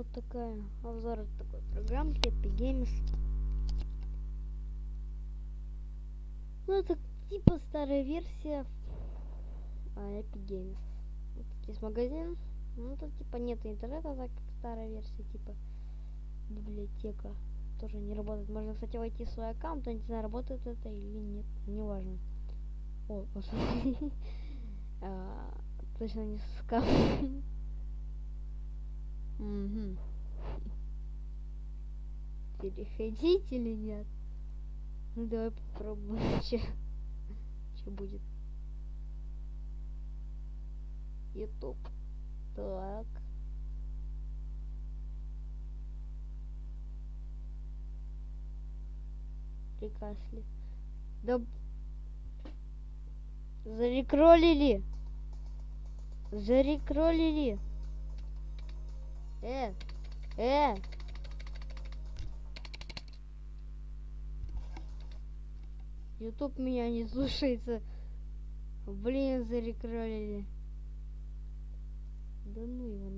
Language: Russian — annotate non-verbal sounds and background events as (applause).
вот такая обзор такой программки Epic Games. Ну это типа старая версия а, Epic Games. Вот здесь магазин. Ну тут типа нет интернета, так как старая версия, типа библиотека тоже не работает. Можно, кстати, войти в свой аккаунт, но не знаю, работает это или нет, неважно. О. (laughs) А, точно не скам. Мгм. Переходить или нет? Ну давай попробуем, (laughs) че, че будет. Ютуб. Так. Прикасли. Да... Зарекролили. Зарекролили. Э, э. Ютуб меня не слушается. Блин, зарекролили. Да ну его